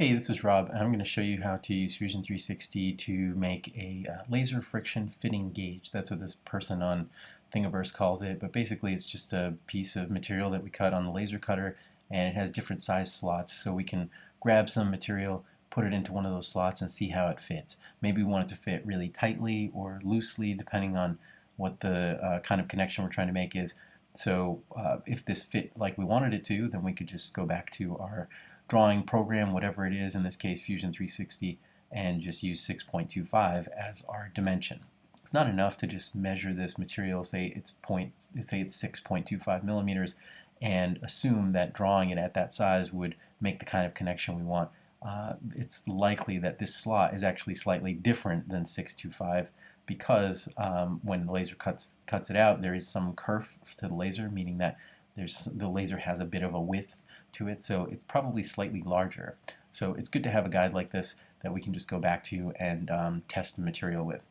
Hey, this is Rob. I'm going to show you how to use Fusion 360 to make a uh, laser friction fitting gauge. That's what this person on Thingiverse calls it, but basically it's just a piece of material that we cut on the laser cutter and it has different size slots so we can grab some material, put it into one of those slots and see how it fits. Maybe we want it to fit really tightly or loosely depending on what the uh, kind of connection we're trying to make is. So uh, if this fit like we wanted it to, then we could just go back to our drawing program, whatever it is, in this case Fusion 360, and just use 6.25 as our dimension. It's not enough to just measure this material, say it's point, say it's 6.25 millimeters, and assume that drawing it at that size would make the kind of connection we want. Uh, it's likely that this slot is actually slightly different than 625 because um, when the laser cuts cuts it out, there is some kerf to the laser, meaning that there's the laser has a bit of a width to it, so it's probably slightly larger. So it's good to have a guide like this that we can just go back to and um, test the material with.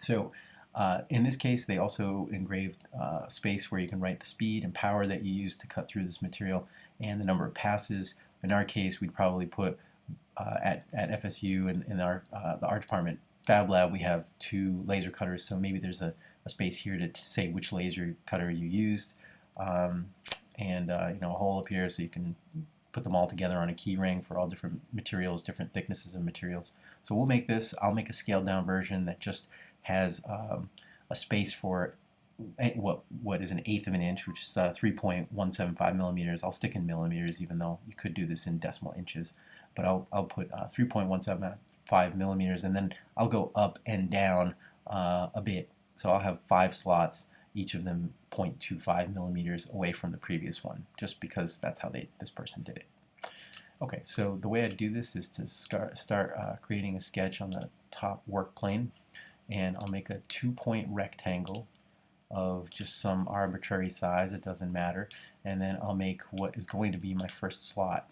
So uh, in this case, they also engraved uh, space where you can write the speed and power that you use to cut through this material and the number of passes. In our case, we'd probably put uh, at, at FSU and in, in our uh, the art department Fab Lab, we have two laser cutters, so maybe there's a, a space here to, to say which laser cutter you used. Um, and uh, you know a hole up here so you can put them all together on a key ring for all different materials, different thicknesses of materials. So we'll make this, I'll make a scaled down version that just has um, a space for what what is an eighth of an inch, which is uh, 3.175 millimeters. I'll stick in millimeters, even though you could do this in decimal inches. But I'll I'll put uh, 3.175 millimeters, and then I'll go up and down uh, a bit. So I'll have five slots, each of them 0.25 millimeters away from the previous one, just because that's how they this person did it. Okay, so the way I do this is to start, start uh, creating a sketch on the top work plane, and I'll make a two-point rectangle of just some arbitrary size, it doesn't matter, and then I'll make what is going to be my first slot.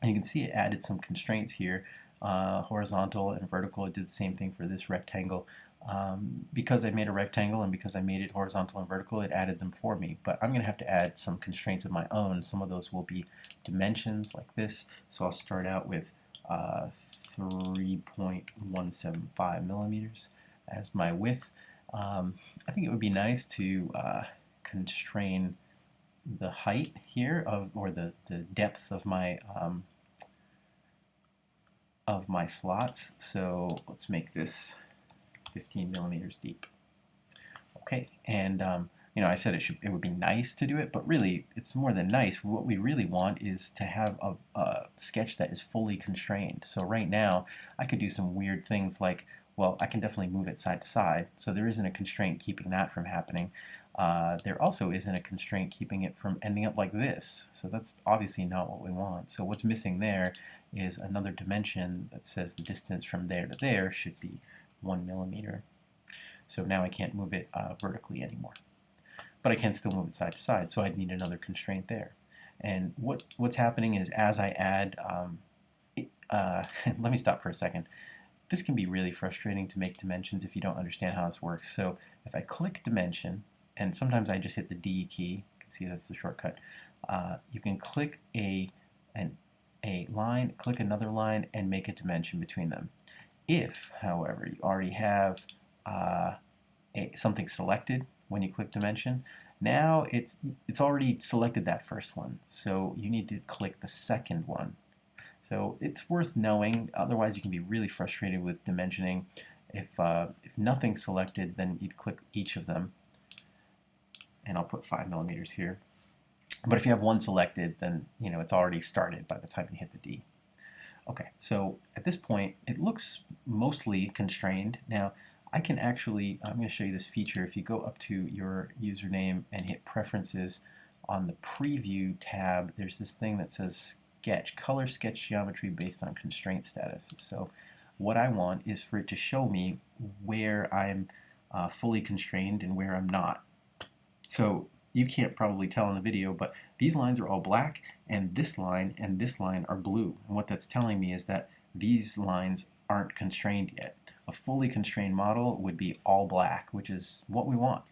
And you can see it added some constraints here, uh, horizontal and vertical. It did the same thing for this rectangle. Um, because I made a rectangle and because I made it horizontal and vertical, it added them for me. But I'm going to have to add some constraints of my own. Some of those will be dimensions like this. So I'll start out with uh, 3.175 millimeters as my width. Um, I think it would be nice to uh, constrain the height here of or the, the depth of my um, of my slots. So let's make this 15 millimeters deep. Okay, and um, you know, I said it should it would be nice to do it, but really it's more than nice. What we really want is to have a, a sketch that is fully constrained. So right now, I could do some weird things like, well, I can definitely move it side to side, so there isn't a constraint keeping that from happening. Uh, there also isn't a constraint keeping it from ending up like this. So that's obviously not what we want. So what's missing there is another dimension that says the distance from there to there should be one millimeter. So now I can't move it uh, vertically anymore. But I can still move it side to side, so I'd need another constraint there. And what what's happening is as I add, um, it, uh, let me stop for a second. This can be really frustrating to make dimensions if you don't understand how this works. So if I click dimension, and sometimes I just hit the D key, you can see that's the shortcut, uh, you can click a, an, a line, click another line, and make a dimension between them. If, however, you already have uh, a, something selected when you click dimension, now it's, it's already selected that first one. So you need to click the second one. So it's worth knowing, otherwise you can be really frustrated with dimensioning. If, uh, if nothing's selected, then you'd click each of them. And I'll put 5 millimeters here. But if you have one selected, then you know it's already started by the time you hit the D. Okay, so at this point, it looks mostly constrained. Now, I can actually, I'm going to show you this feature. If you go up to your username and hit Preferences on the Preview tab, there's this thing that says Sketch, Color Sketch Geometry based on constraint status. So what I want is for it to show me where I'm uh, fully constrained and where I'm not. So you can't probably tell in the video, but these lines are all black, and this line and this line are blue. And what that's telling me is that these lines aren't constrained yet. A fully constrained model would be all black, which is what we want.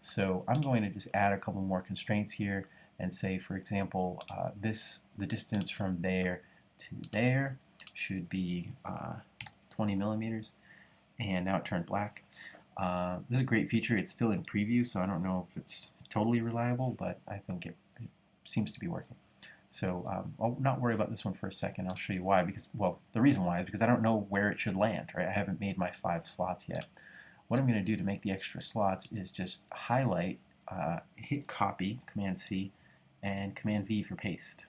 So I'm going to just add a couple more constraints here and say, for example, uh, this the distance from there to there should be uh, 20 millimeters and now it turned black. Uh, this is a great feature. It's still in preview so I don't know if it's totally reliable but I think it, it seems to be working. So um, I'll not worry about this one for a second. I'll show you why. Because well, the reason why is because I don't know where it should land. Right? I haven't made my five slots yet. What I'm going to do to make the extra slots is just highlight, uh, hit copy, Command C, and Command V for paste.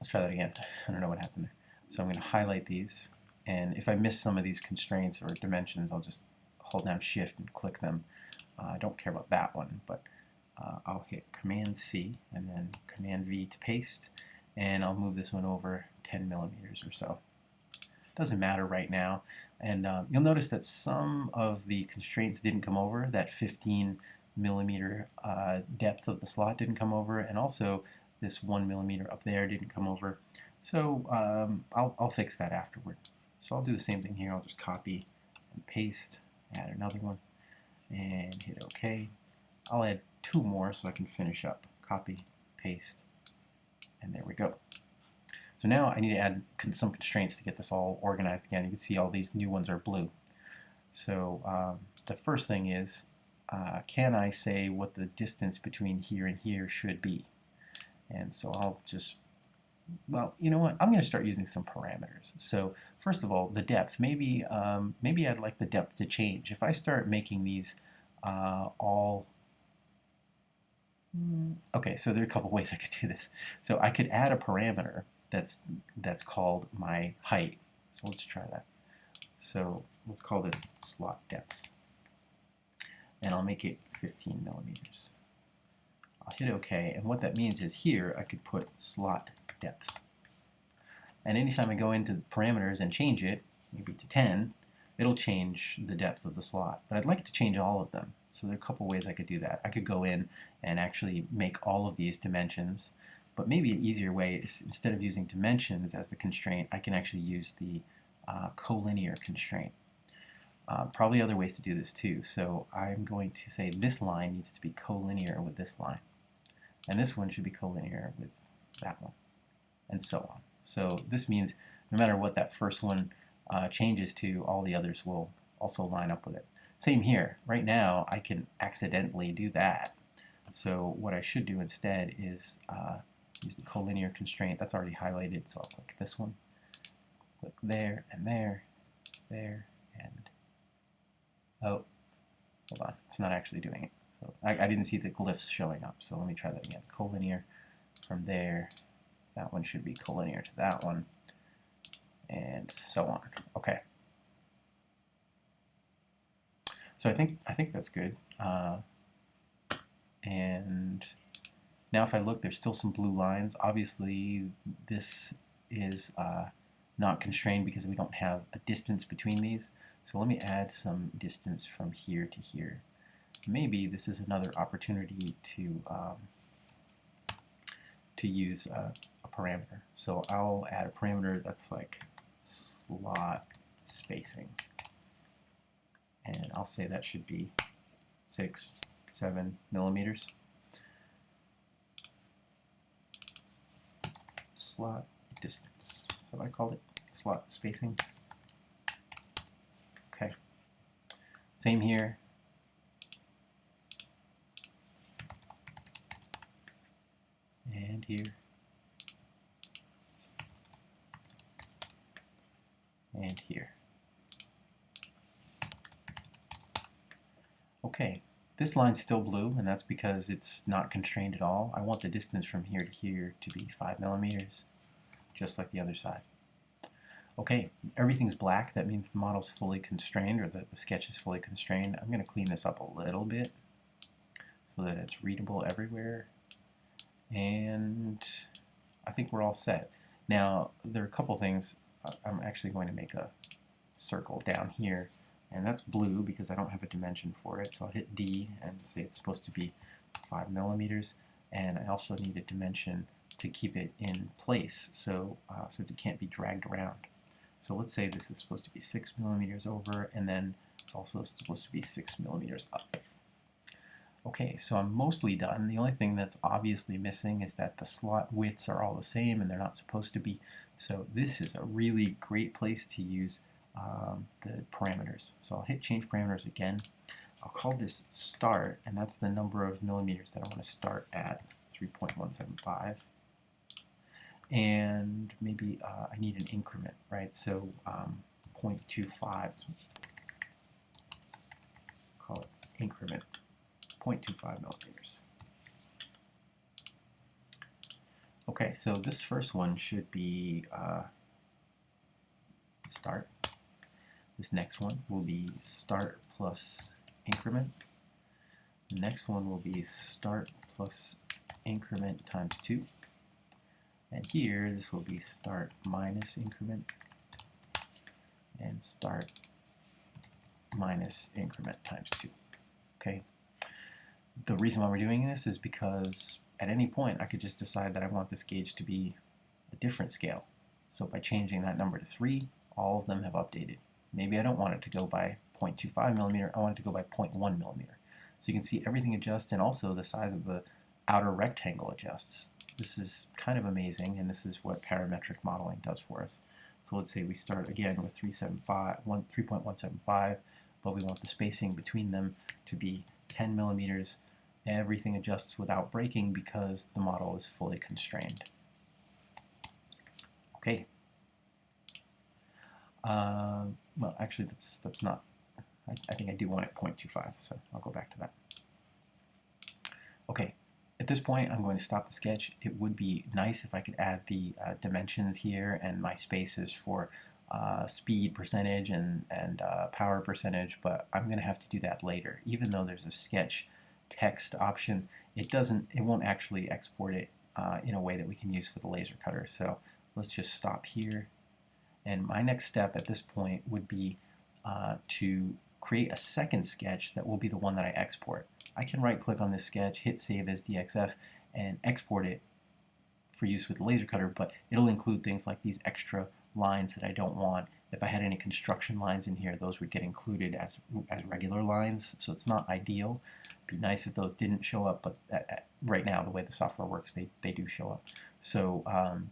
Let's try that again. I don't know what happened there. So I'm going to highlight these, and if I miss some of these constraints or dimensions, I'll just hold down Shift and click them. Uh, I don't care about that one, but uh, I'll hit Command C and then Command V to paste, and I'll move this one over 10 millimeters or so. Doesn't matter right now, and um, you'll notice that some of the constraints didn't come over. That 15 millimeter uh, depth of the slot didn't come over, and also this one millimeter up there didn't come over. So um, I'll, I'll fix that afterward. So I'll do the same thing here. I'll just copy and paste, add another one and hit OK. I'll add two more so I can finish up. Copy, paste, and there we go. So now I need to add some constraints to get this all organized again. You can see all these new ones are blue. So um, the first thing is, uh, can I say what the distance between here and here should be? And so I'll just, well, you know what? I'm going to start using some parameters. So first of all, the depth. Maybe, um, maybe I'd like the depth to change. If I start making these uh, all hmm, Okay, so there are a couple ways I could do this. So I could add a parameter that's that's called my height. So let's try that. So let's call this slot depth. And I'll make it 15 millimeters. I'll hit OK, and what that means is here I could put slot depth. And anytime I go into the parameters and change it, maybe to 10, it'll change the depth of the slot. But I'd like to change all of them. So there are a couple ways I could do that. I could go in and actually make all of these dimensions, but maybe an easier way is instead of using dimensions as the constraint, I can actually use the uh, collinear constraint. Uh, probably other ways to do this too. So I'm going to say this line needs to be collinear with this line. And this one should be collinear with that one, and so on. So this means no matter what that first one uh, changes to, all the others will also line up with it. Same here. Right now, I can accidentally do that. So what I should do instead is uh, use the collinear constraint. That's already highlighted, so I'll click this one. Click there, and there, there, and... Oh, hold on. It's not actually doing it. So I, I didn't see the glyphs showing up, so let me try that again. Collinear from there. That one should be collinear to that one, and so on. Okay. So I think I think that's good. Uh, and now if I look, there's still some blue lines. Obviously, this is uh, not constrained because we don't have a distance between these. So let me add some distance from here to here maybe this is another opportunity to um, to use a, parameter. So I'll add a parameter that's like slot spacing. And I'll say that should be 6, 7 millimeters. Slot distance. So I called it slot spacing. Okay. Same here. And here and here. Okay, this line's still blue, and that's because it's not constrained at all. I want the distance from here to here to be 5 millimeters, just like the other side. Okay, everything's black. That means the model's fully constrained, or the, the sketch is fully constrained. I'm going to clean this up a little bit so that it's readable everywhere and I think we're all set. Now there are a couple things. I'm actually going to make a circle down here and that's blue because I don't have a dimension for it so I'll hit D and say it's supposed to be 5 millimeters and I also need a dimension to keep it in place so, uh, so it can't be dragged around. So let's say this is supposed to be 6 millimeters over and then it's also supposed to be 6 millimeters up. Okay, so I'm mostly done. The only thing that's obviously missing is that the slot widths are all the same and they're not supposed to be. So this is a really great place to use um, the parameters. So I'll hit change parameters again. I'll call this start, and that's the number of millimeters that I want to start at, 3.175. And maybe uh, I need an increment, right? So um, 0.25, call it increment, 0.25 millimeters. Okay, so this first one should be uh, start. This next one will be start plus increment. The next one will be start plus increment times 2. And here, this will be start minus increment and start minus increment times 2. Okay. The reason why we're doing this is because at any point I could just decide that I want this gauge to be a different scale. So by changing that number to 3, all of them have updated. Maybe I don't want it to go by 0.25 millimeter, I want it to go by 0.1 millimeter. So you can see everything adjusts and also the size of the outer rectangle adjusts. This is kind of amazing and this is what parametric modeling does for us. So let's say we start again with 3.175, but we want the spacing between them to be 10 millimeters. Everything adjusts without breaking because the model is fully constrained. Okay, uh, well, actually, that's that's not. I, I think I do want it 0.25, so I'll go back to that. Okay, at this point, I'm going to stop the sketch. It would be nice if I could add the uh, dimensions here and my spaces for uh, speed percentage and, and uh, power percentage, but I'm going to have to do that later. Even though there's a sketch text option, it doesn't, it won't actually export it uh, in a way that we can use for the laser cutter. So let's just stop here and my next step at this point would be uh, to create a second sketch that will be the one that I export. I can right click on this sketch, hit save as DXF, and export it for use with the laser cutter, but it'll include things like these extra lines that I don't want. If I had any construction lines in here, those would get included as, as regular lines, so it's not ideal. It'd be nice if those didn't show up, but at, at, right now, the way the software works, they, they do show up. So um,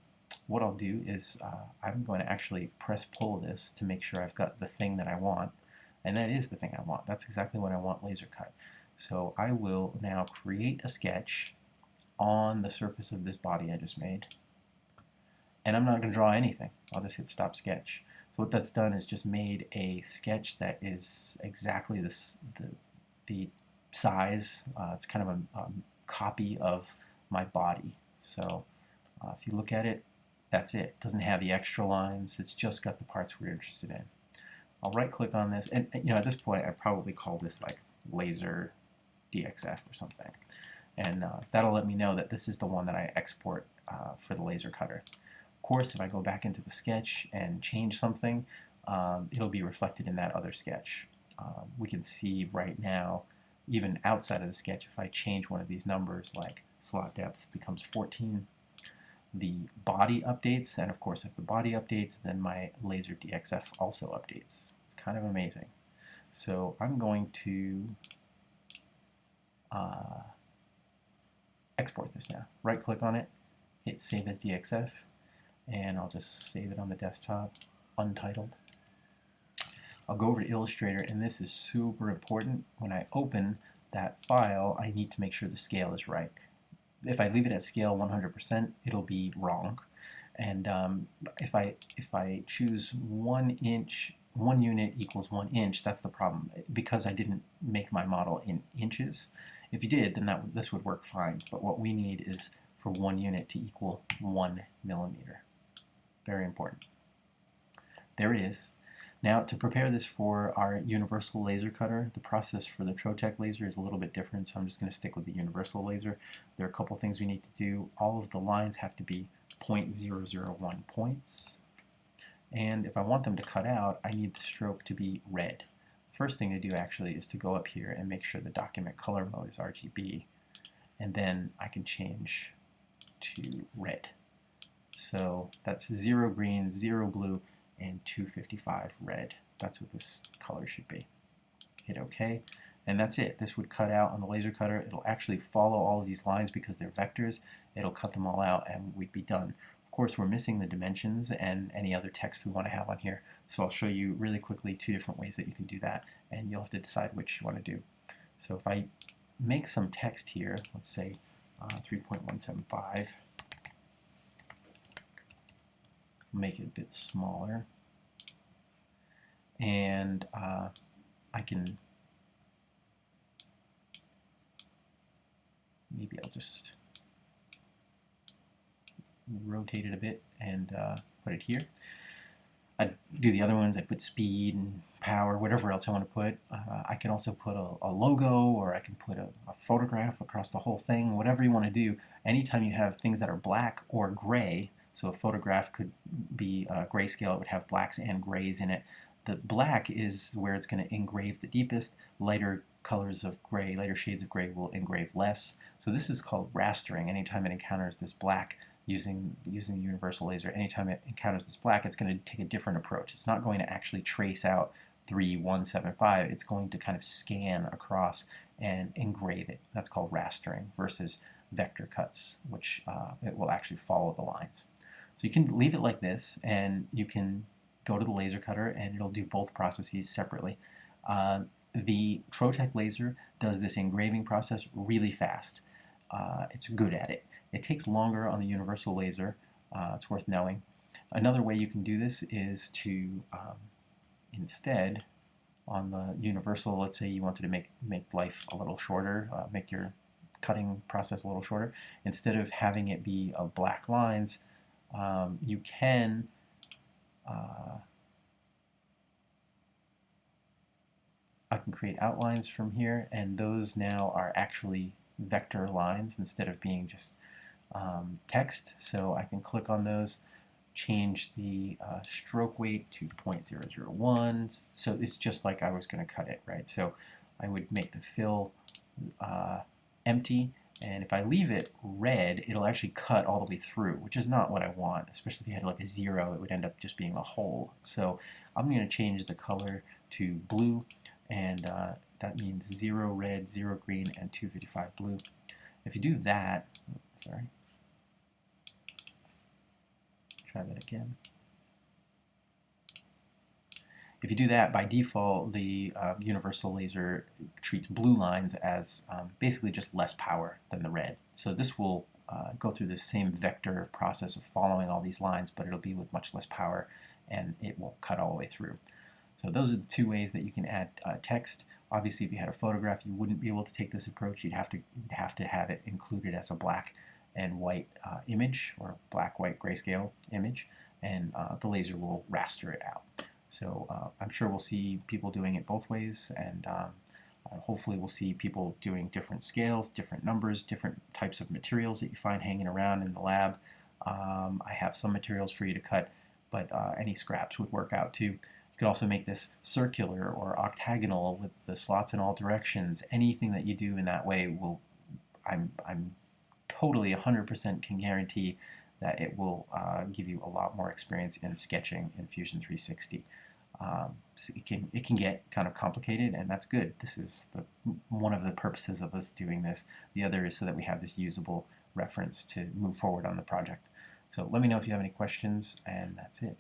what I'll do is uh, I'm going to actually press pull this to make sure I've got the thing that I want and that is the thing I want. That's exactly what I want laser cut. So I will now create a sketch on the surface of this body I just made and I'm not going to draw anything. I'll just hit stop sketch. So what that's done is just made a sketch that is exactly this, the, the size. Uh, it's kind of a, copy of my body. So uh, if you look at it, that's it. it. Doesn't have the extra lines. It's just got the parts we're interested in. I'll right click on this and you know at this point I probably call this like laser DXF or something and uh, that'll let me know that this is the one that I export uh, for the laser cutter. Of course if I go back into the sketch and change something um, it'll be reflected in that other sketch. Um, we can see right now even outside of the sketch if I change one of these numbers like slot depth becomes 14 the body updates, and of course if the body updates, then my laser DXF also updates. It's kind of amazing. So I'm going to uh, export this now. Right click on it, hit save as DXF, and I'll just save it on the desktop, untitled. I'll go over to Illustrator, and this is super important. When I open that file, I need to make sure the scale is right if I leave it at scale 100%, it'll be wrong. And um, if I if I choose one inch, one unit equals one inch, that's the problem because I didn't make my model in inches. If you did, then that this would work fine. But what we need is for one unit to equal one millimeter. Very important. There it is. Now to prepare this for our universal laser cutter, the process for the Trotec laser is a little bit different, so I'm just going to stick with the universal laser. There are a couple things we need to do. All of the lines have to be 0.001 points. And if I want them to cut out, I need the stroke to be red. First thing to do actually is to go up here and make sure the document color mode is RGB. And then I can change to red. So that's zero green, zero blue, and 255 red. That's what this color should be. Hit OK, and that's it. This would cut out on the laser cutter. It'll actually follow all of these lines because they're vectors. It'll cut them all out and we'd be done. Of course, we're missing the dimensions and any other text we want to have on here. So I'll show you really quickly two different ways that you can do that, and you'll have to decide which you want to do. So if I make some text here, let's say uh, 3.175, make it a bit smaller, and uh, I can maybe I'll just rotate it a bit and uh, put it here. I do the other ones, I put speed and power, whatever else I want to put. Uh, I can also put a, a logo or I can put a, a, photograph across the whole thing, whatever you want to do. Anytime you have things that are black or gray, so a photograph could be uh, grayscale, it would have blacks and grays in it. The black is where it's going to engrave the deepest, lighter colors of gray, lighter shades of gray will engrave less. So this is called rastering. Anytime it encounters this black, using, using the universal laser, anytime it encounters this black, it's going to take a different approach. It's not going to actually trace out 3175. It's going to kind of scan across and engrave it. That's called rastering versus vector cuts, which uh, it will actually follow the lines. So you can leave it like this, and you can go to the laser cutter, and it'll do both processes separately. Uh, the Trotec laser does this engraving process really fast. Uh, it's good at it. It takes longer on the universal laser. Uh, it's worth knowing. Another way you can do this is to um, instead on the universal, let's say you wanted to make, make life a little shorter, uh, make your cutting process a little shorter, instead of having it be black lines, um, you can uh, I can create outlines from here and those now are actually vector lines instead of being just um, text. So I can click on those, change the uh, stroke weight to 0.001. So it's just like I was going to cut it, right? So I would make the fill uh, empty and if I leave it red, it'll actually cut all the way through, which is not what I want, especially if you had like a zero, it would end up just being a hole. So I'm going to change the color to blue, and uh, that means zero red, zero green, and 255 blue. If you do that, sorry, try that again. If you do that, by default, the uh, universal laser treats blue lines as um, basically just less power than the red. So this will uh, go through the same vector process of following all these lines, but it'll be with much less power, and it will cut all the way through. So those are the two ways that you can add uh, text. Obviously, if you had a photograph, you wouldn't be able to take this approach. You'd have to you'd have to have it included as a black and white uh, image or black white grayscale image, and uh, the laser will raster it out. So uh, I'm sure we'll see people doing it both ways, and um, uh, hopefully we'll see people doing different scales, different numbers, different types of materials that you find hanging around in the lab. Um, I have some materials for you to cut, but uh, any scraps would work out too. You could also make this circular or octagonal with the slots in all directions. Anything that you do in that way will, I'm, I'm totally 100% can guarantee that it will uh, give you a lot more experience in sketching in Fusion 360. Um, so it can it can get kind of complicated, and that's good. This is the one of the purposes of us doing this. The other is so that we have this usable reference to move forward on the project. So let me know if you have any questions, and that's it.